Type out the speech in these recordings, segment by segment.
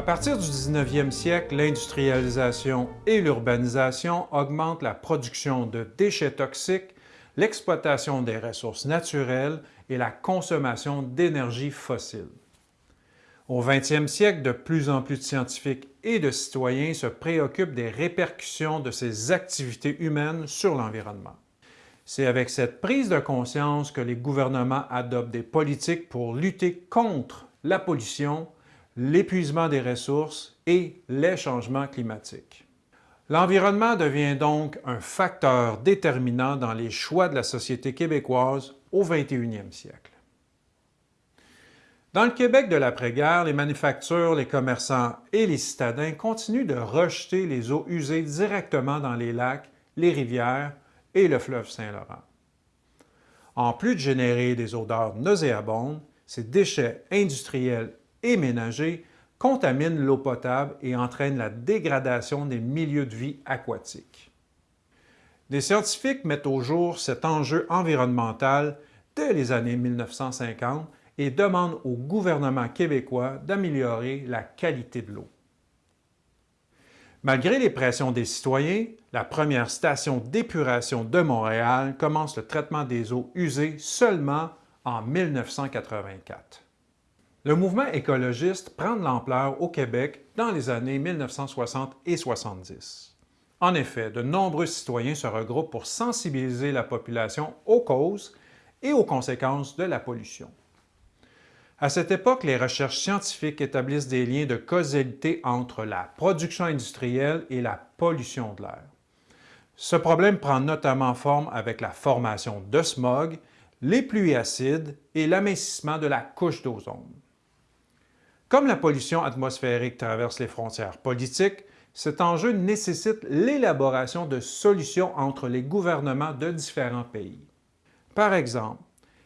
À partir du 19e siècle, l'industrialisation et l'urbanisation augmentent la production de déchets toxiques, l'exploitation des ressources naturelles et la consommation d'énergie fossile. Au 20e siècle, de plus en plus de scientifiques et de citoyens se préoccupent des répercussions de ces activités humaines sur l'environnement. C'est avec cette prise de conscience que les gouvernements adoptent des politiques pour lutter contre la pollution, l'épuisement des ressources et les changements climatiques. L'environnement devient donc un facteur déterminant dans les choix de la société québécoise au 21e siècle. Dans le Québec de l'après-guerre, les manufactures, les commerçants et les citadins continuent de rejeter les eaux usées directement dans les lacs, les rivières et le fleuve Saint-Laurent. En plus de générer des odeurs nauséabondes, ces déchets industriels et ménagers contaminent l'eau potable et entraînent la dégradation des milieux de vie aquatiques. Des scientifiques mettent au jour cet enjeu environnemental dès les années 1950 et demandent au gouvernement québécois d'améliorer la qualité de l'eau. Malgré les pressions des citoyens, la première station d'épuration de Montréal commence le traitement des eaux usées seulement en 1984. Le mouvement écologiste prend de l'ampleur au Québec dans les années 1960 et 70. En effet, de nombreux citoyens se regroupent pour sensibiliser la population aux causes et aux conséquences de la pollution. À cette époque, les recherches scientifiques établissent des liens de causalité entre la production industrielle et la pollution de l'air. Ce problème prend notamment forme avec la formation de smog, les pluies acides et l'amincissement de la couche d'ozone. Comme la pollution atmosphérique traverse les frontières politiques, cet enjeu nécessite l'élaboration de solutions entre les gouvernements de différents pays. Par exemple,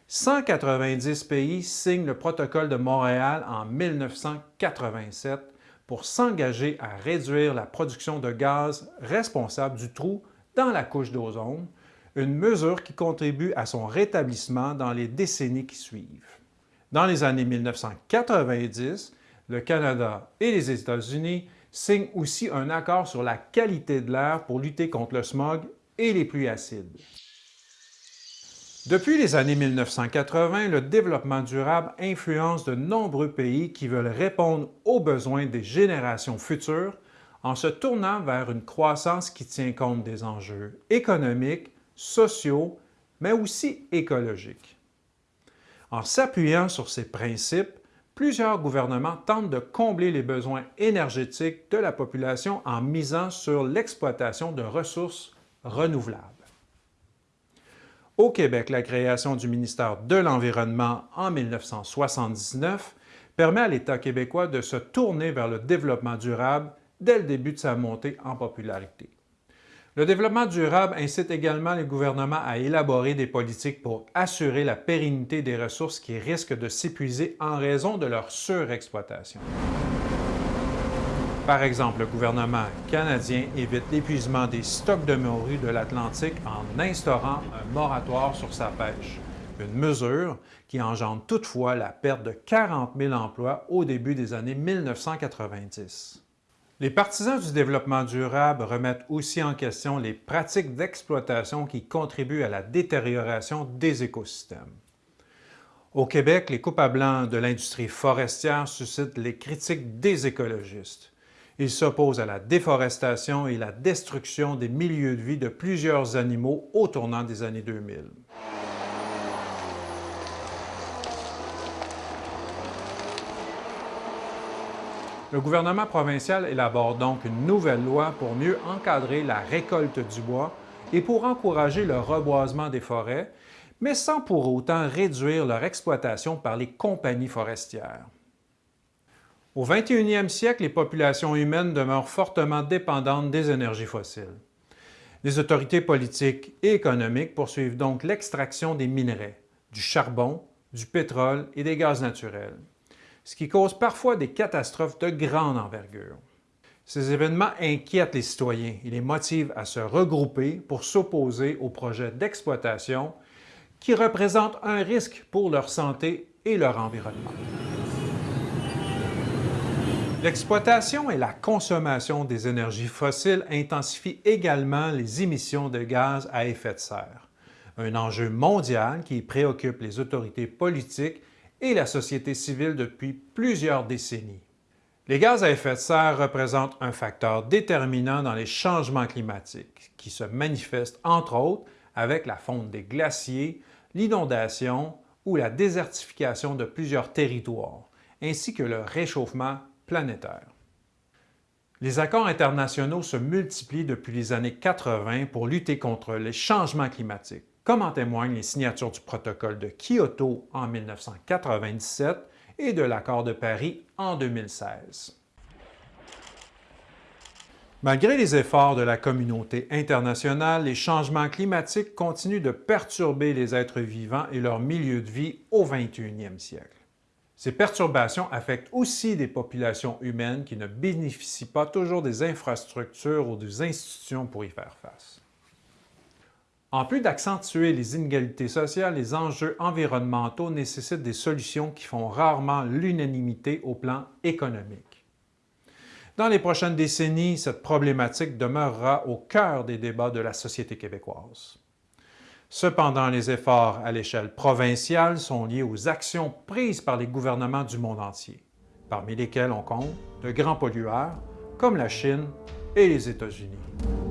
190 pays signent le protocole de Montréal en 1987 pour s'engager à réduire la production de gaz responsable du trou dans la couche d'ozone, une mesure qui contribue à son rétablissement dans les décennies qui suivent. Dans les années 1990, le Canada et les États-Unis signent aussi un accord sur la qualité de l'air pour lutter contre le smog et les pluies acides. Depuis les années 1980, le développement durable influence de nombreux pays qui veulent répondre aux besoins des générations futures en se tournant vers une croissance qui tient compte des enjeux économiques, sociaux, mais aussi écologiques. En s'appuyant sur ces principes, plusieurs gouvernements tentent de combler les besoins énergétiques de la population en misant sur l'exploitation de ressources renouvelables. Au Québec, la création du ministère de l'Environnement en 1979 permet à l'État québécois de se tourner vers le développement durable dès le début de sa montée en popularité. Le développement durable incite également les gouvernements à élaborer des politiques pour assurer la pérennité des ressources qui risquent de s'épuiser en raison de leur surexploitation. Par exemple, le gouvernement canadien évite l'épuisement des stocks de morue de l'Atlantique en instaurant un moratoire sur sa pêche, une mesure qui engendre toutefois la perte de 40 000 emplois au début des années 1990. Les partisans du développement durable remettent aussi en question les pratiques d'exploitation qui contribuent à la détérioration des écosystèmes. Au Québec, les coupes à blanc de l'industrie forestière suscitent les critiques des écologistes. Il s'oppose à la déforestation et la destruction des milieux de vie de plusieurs animaux au tournant des années 2000. Le gouvernement provincial élabore donc une nouvelle loi pour mieux encadrer la récolte du bois et pour encourager le reboisement des forêts, mais sans pour autant réduire leur exploitation par les compagnies forestières. Au 21e siècle, les populations humaines demeurent fortement dépendantes des énergies fossiles. Les autorités politiques et économiques poursuivent donc l'extraction des minerais, du charbon, du pétrole et des gaz naturels, ce qui cause parfois des catastrophes de grande envergure. Ces événements inquiètent les citoyens et les motivent à se regrouper pour s'opposer aux projets d'exploitation qui représentent un risque pour leur santé et leur environnement. L'exploitation et la consommation des énergies fossiles intensifient également les émissions de gaz à effet de serre, un enjeu mondial qui préoccupe les autorités politiques et la société civile depuis plusieurs décennies. Les gaz à effet de serre représentent un facteur déterminant dans les changements climatiques qui se manifestent entre autres avec la fonte des glaciers, l'inondation ou la désertification de plusieurs territoires, ainsi que le réchauffement planétaire. Les accords internationaux se multiplient depuis les années 80 pour lutter contre les changements climatiques, comme en témoignent les signatures du protocole de Kyoto en 1997 et de l'accord de Paris en 2016. Malgré les efforts de la communauté internationale, les changements climatiques continuent de perturber les êtres vivants et leur milieu de vie au 21e siècle. Ces perturbations affectent aussi des populations humaines qui ne bénéficient pas toujours des infrastructures ou des institutions pour y faire face. En plus d'accentuer les inégalités sociales, les enjeux environnementaux nécessitent des solutions qui font rarement l'unanimité au plan économique. Dans les prochaines décennies, cette problématique demeurera au cœur des débats de la société québécoise. Cependant, les efforts à l'échelle provinciale sont liés aux actions prises par les gouvernements du monde entier, parmi lesquels on compte de grands pollueurs comme la Chine et les États-Unis.